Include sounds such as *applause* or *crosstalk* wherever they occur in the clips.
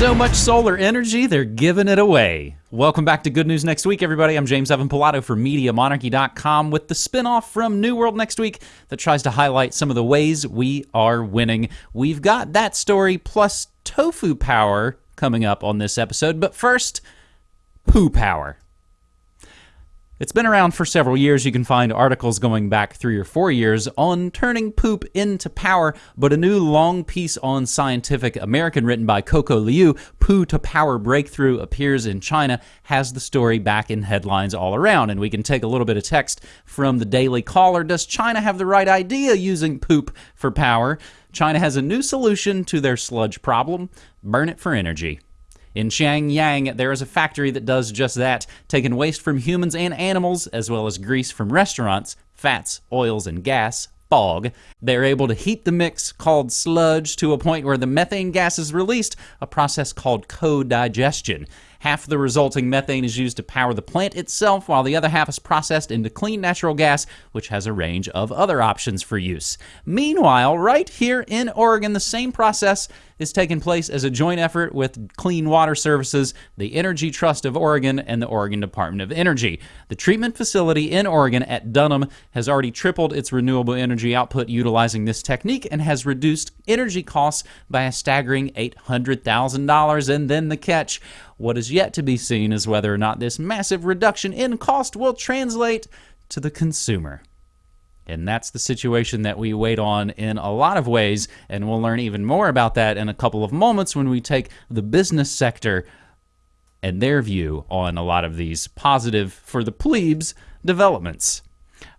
so much solar energy, they're giving it away. Welcome back to Good News Next Week, everybody. I'm James Evan Pilato for MediaMonarchy.com with the spinoff from New World Next Week that tries to highlight some of the ways we are winning. We've got that story plus tofu power coming up on this episode, but first, poo power. It's been around for several years. You can find articles going back three or four years on turning poop into power, but a new long piece on Scientific American written by Coco Liu, Poo to Power Breakthrough, appears in China, has the story back in headlines all around. And we can take a little bit of text from the Daily Caller. Does China have the right idea using poop for power? China has a new solution to their sludge problem burn it for energy. In Xiangyang, there is a factory that does just that, taking waste from humans and animals, as well as grease from restaurants, fats, oils, and gas, fog. They're able to heat the mix called sludge to a point where the methane gas is released, a process called co-digestion. Half the resulting methane is used to power the plant itself, while the other half is processed into clean natural gas, which has a range of other options for use. Meanwhile, right here in Oregon, the same process is taking place as a joint effort with Clean Water Services, the Energy Trust of Oregon, and the Oregon Department of Energy. The treatment facility in Oregon at Durham has already tripled its renewable energy output utilizing this technique and has reduced energy costs by a staggering $800,000. And then the catch what is yet to be seen is whether or not this massive reduction in cost will translate to the consumer. And that's the situation that we wait on in a lot of ways. And we'll learn even more about that in a couple of moments when we take the business sector and their view on a lot of these positive for the plebes developments.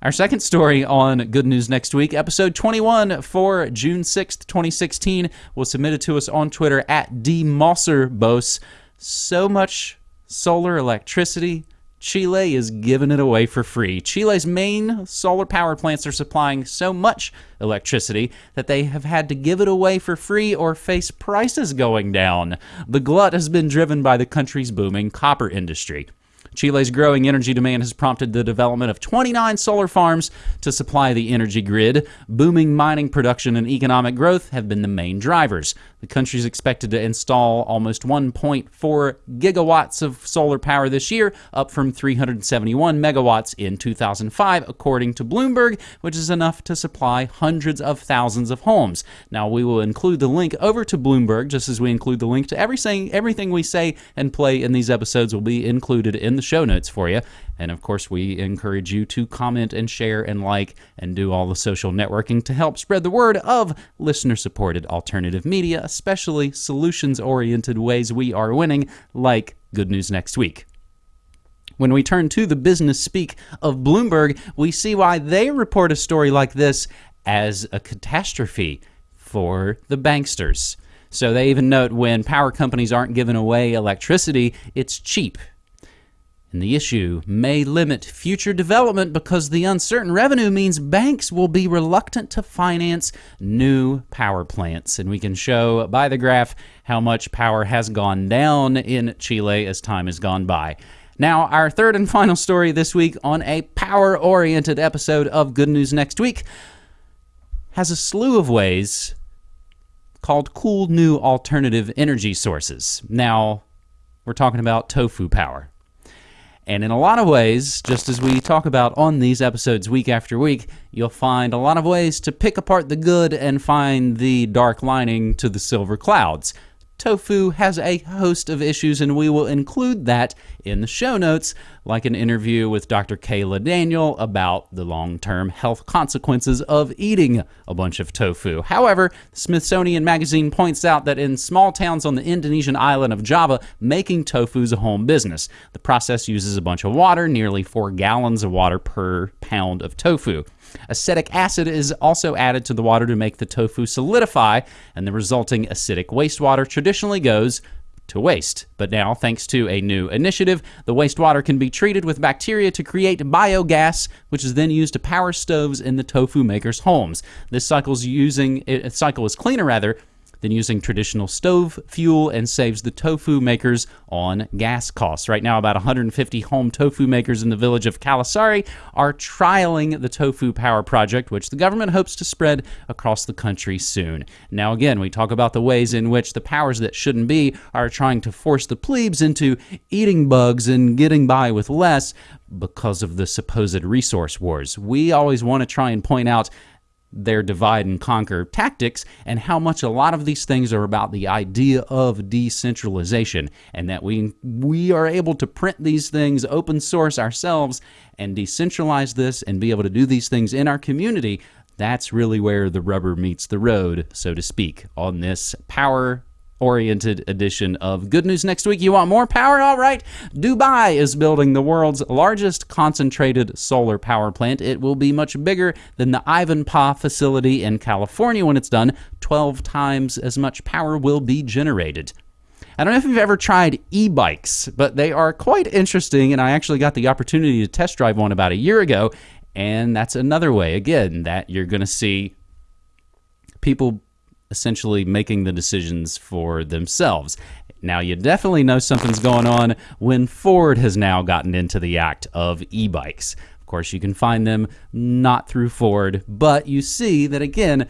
Our second story on Good News Next Week, episode 21 for June 6th, 2016, was submitted to us on Twitter at DMosserbos so much solar electricity, Chile is giving it away for free. Chile's main solar power plants are supplying so much electricity that they have had to give it away for free or face prices going down. The glut has been driven by the country's booming copper industry. Chile's growing energy demand has prompted the development of 29 solar farms to supply the energy grid. Booming mining production and economic growth have been the main drivers. The country is expected to install almost 1.4 gigawatts of solar power this year, up from 371 megawatts in 2005, according to Bloomberg, which is enough to supply hundreds of thousands of homes. Now, we will include the link over to Bloomberg, just as we include the link to everything, everything we say and play in these episodes will be included in the show notes for you. And of course, we encourage you to comment and share and like and do all the social networking to help spread the word of listener supported alternative media, especially solutions oriented ways we are winning, like Good News Next Week. When we turn to the business speak of Bloomberg, we see why they report a story like this as a catastrophe for the banksters. So they even note when power companies aren't giving away electricity, it's cheap and the issue may limit future development because the uncertain revenue means banks will be reluctant to finance new power plants. And we can show by the graph how much power has gone down in Chile as time has gone by. Now, our third and final story this week on a power oriented episode of Good News Next Week has a slew of ways called cool new alternative energy sources. Now, we're talking about tofu power. And in a lot of ways, just as we talk about on these episodes week after week, you'll find a lot of ways to pick apart the good and find the dark lining to the silver clouds tofu has a host of issues, and we will include that in the show notes, like an interview with Dr. Kaayla Daniel about the long term health consequences of eating a bunch of tofu. However, Smithsonian Magazine points out that in small towns on the Indonesian island of Java, making tofu is a home business. The process uses a bunch of water, nearly four gallons of water per pound of tofu. Acetic acid is also added to the water to make the tofu solidify, and the resulting acidic wastewater traditionally goes to waste. But now, thanks to a new initiative, the wastewater can be treated with bacteria to create biogas, which is then used to power stoves in the tofu makers' homes. This cycle's using, it, cycle is cleaner rather than using traditional stove fuel and saves the tofu makers on gas costs. Right now, about 150 home tofu makers in the village of Kalisari are trialing the Tofu Power Project, which the government hopes to spread across the country soon. Now, again, we talk about the ways in which the powers that shouldn't be are trying to force the plebes into eating bugs and getting by with less because of the supposed resource wars. We always want to try and point out their divide and conquer tactics and how much a lot of these things are about the idea of decentralization and that we we are able to print these things open source ourselves and decentralize this and be able to do these things in our community. That's really where the rubber meets the road so to speak on this power oriented edition of Good News Next Week. You want more power? All right. Dubai is building the world's largest concentrated solar power plant. It will be much bigger than the Ivanpah facility in California when it's done. 12 times as much power will be generated. I don't know if you've ever tried e bikes, but they are quite interesting, and I actually got the opportunity to test drive one about a year ago. And that's another way, again, that you're going to see people essentially making the decisions for themselves. Now, you definitely know something's going on when Ford has now gotten into the act of e bikes. Of course, you can find them not through Ford, but you see that again,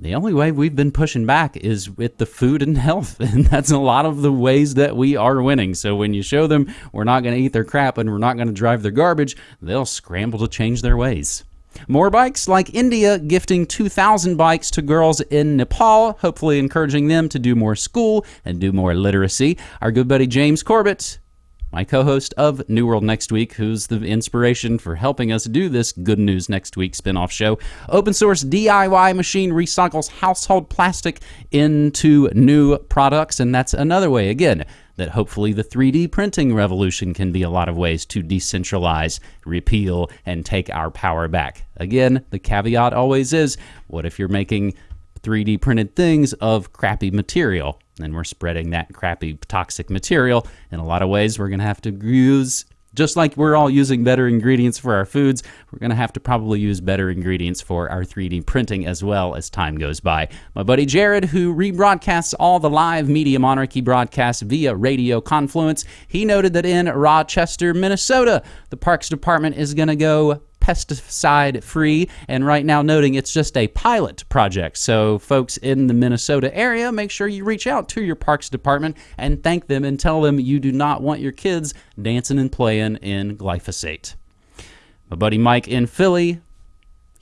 the only way we've been pushing back is with the food and *laughs* health. And that's a lot of the ways that we are winning. So when you show them we're not going to eat their crap and we're not going to drive their garbage, they'll scramble to change their ways. More bikes, like India gifting 2,000 bikes to girls in Nepal, hopefully encouraging them to do more school and do more literacy. Our good buddy James Corbett, my co host of New World Next Week, who's the inspiration for helping us do this Good News Next Week spin off show. Open source DIY machine recycles household plastic into new products, and that's another way, again, that hopefully the 3D printing revolution can be a lot of ways to decentralize, repeal, and take our power back. Again, the caveat always is what if you're making 3D printed things of crappy material? And we're spreading that crappy toxic material. In a lot of ways, we're going to have to use just like we're all using better ingredients for our foods, we're going to have to probably use better ingredients for our 3D printing as well as time goes by. My buddy Jared, who rebroadcasts all the live Media Monarchy broadcasts via Radio Confluence, he noted that in Rochester, Minnesota, the Parks Department is going to go pesticide free, and right now noting it's just a pilot project. So, folks in the Minnesota area, make sure you reach out to your parks department and thank them and tell them you do not want your kids dancing and playing in glyphosate. My buddy Mike in Philly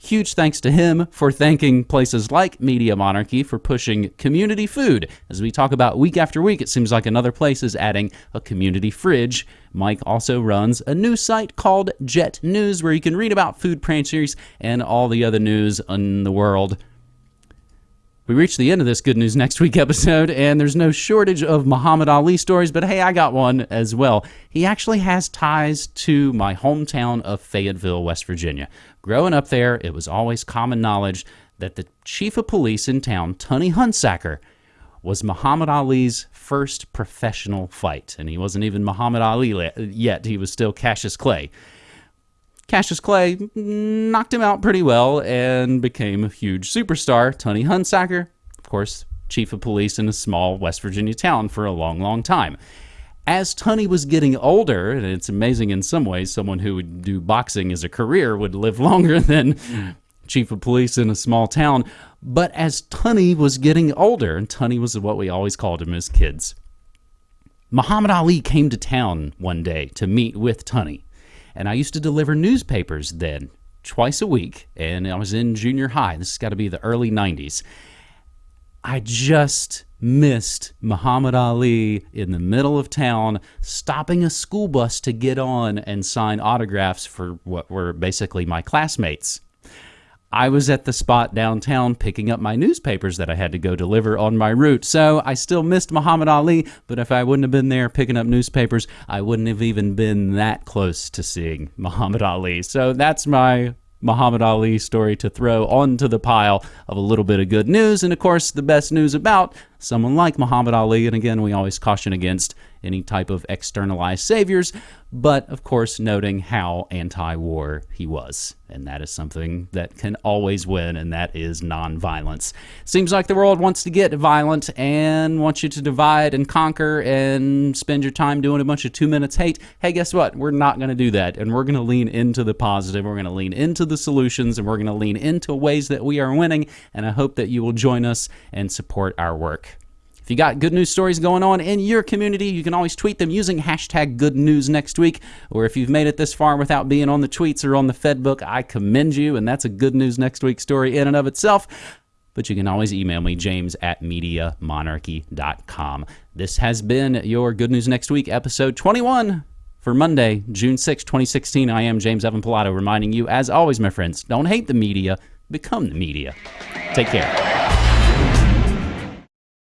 Huge thanks to him for thanking places like Media Monarchy for pushing community food. As we talk about week after week, it seems like another place is adding a community fridge. Mike also runs a news site called Jet News where you can read about food pantries and all the other news in the world we reached the end of this Good News Next Week episode, and there's no shortage of Muhammad Ali stories, but hey, I got one as well. He actually has ties to my hometown of Fayetteville, West Virginia. Growing up there, it was always common knowledge that the chief of police in town, Tunney Hunsaker, was Muhammad Ali's first professional fight. And he wasn't even Muhammad Ali yet, he was still Cassius Clay. Cassius Clay knocked him out pretty well and became a huge superstar. Tunney Hunsaker, of course, chief of police in a small West Virginia town for a long, long time. As Tunney was getting older, and it's amazing in some ways, someone who would do boxing as a career would live *laughs* longer than chief of police in a small town. But as Tunney was getting older, and Tunney was what we always called him as kids, Muhammad Ali came to town one day to meet with Tunney. And I used to deliver newspapers then twice a week, and I was in junior high. This has got to be the early 90s. I just missed Muhammad Ali in the middle of town stopping a school bus to get on and sign autographs for what were basically my classmates. I was at the spot downtown picking up my newspapers that I had to go deliver on my route. So I still missed Muhammad Ali, but if I wouldn't have been there picking up newspapers, I wouldn't have even been that close to seeing *laughs* Muhammad Ali. So that's my Muhammad Ali story to throw onto the pile of a little bit of good news. And of course, the best news about someone like Muhammad Ali. And again, we always caution against any type of externalized saviors, but of course, noting how anti war he was. And that is something that can always win, and that is nonviolence. Seems like the world wants to get violent and wants you to divide and conquer and spend your time doing a bunch of two minutes hate. Hey, guess what? We're not going to do that. And we're going to lean into the positive. We're going to lean into the solutions, and we're going to lean into ways that we are winning. And I hope that you will join us and support our work. If you got good news stories going on in your community, you can always tweet them using hashtag good news next week. Or if you've made it this far without being on the tweets or on the Fedbook, I commend you, and that's a good news next week story in and of itself. But you can always email me, james at MediaMonarchy.com. This has been your Good News Next Week, episode 21 for Monday, June 6, 2016. I am James Evan Pilato, reminding you, as always, my friends, don't hate the media, become the media. Take care.